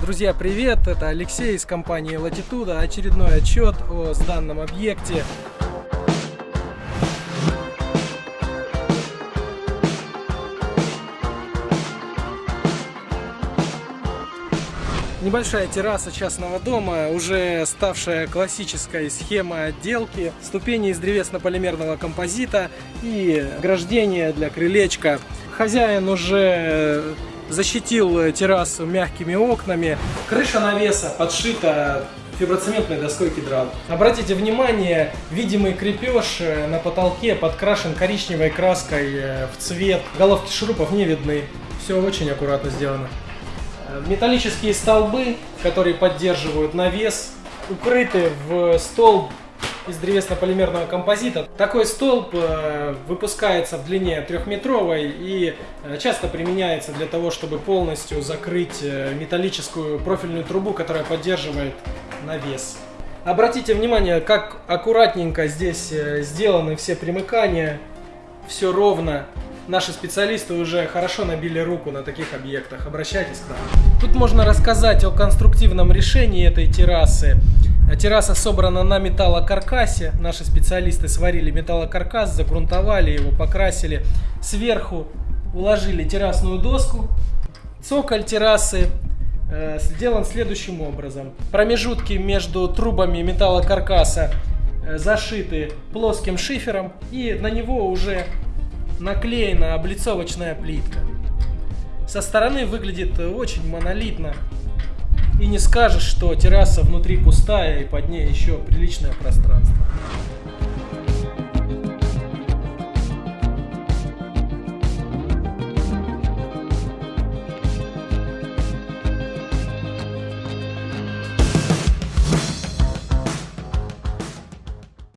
Друзья, привет! Это Алексей из компании Latitude. Очередной отчет о данном объекте. Небольшая терраса частного дома, уже ставшая классической схемой отделки, ступени из древесно-полимерного композита и ограждение для крылечка. Хозяин уже защитил террасу мягкими окнами. Крыша навеса подшита фиброцементной доской кедрал. Обратите внимание, видимый крепеж на потолке подкрашен коричневой краской в цвет. Головки шурупов не видны. Все очень аккуратно сделано. Металлические столбы, которые поддерживают навес, укрыты в столб из древесно-полимерного композита. Такой столб э, выпускается в длине трехметровой и э, часто применяется для того, чтобы полностью закрыть э, металлическую профильную трубу, которая поддерживает навес. Обратите внимание, как аккуратненько здесь сделаны все примыкания, все ровно. Наши специалисты уже хорошо набили руку на таких объектах. Обращайтесь к нам. Тут можно рассказать о конструктивном решении этой террасы. Терраса собрана на металлокаркасе. Наши специалисты сварили металлокаркас, загрунтовали его, покрасили. Сверху уложили террасную доску. Цоколь террасы э, сделан следующим образом. Промежутки между трубами металлокаркаса э, зашиты плоским шифером. И на него уже наклеена облицовочная плитка. Со стороны выглядит очень монолитно. И не скажешь, что терраса внутри пустая и под ней еще приличное пространство.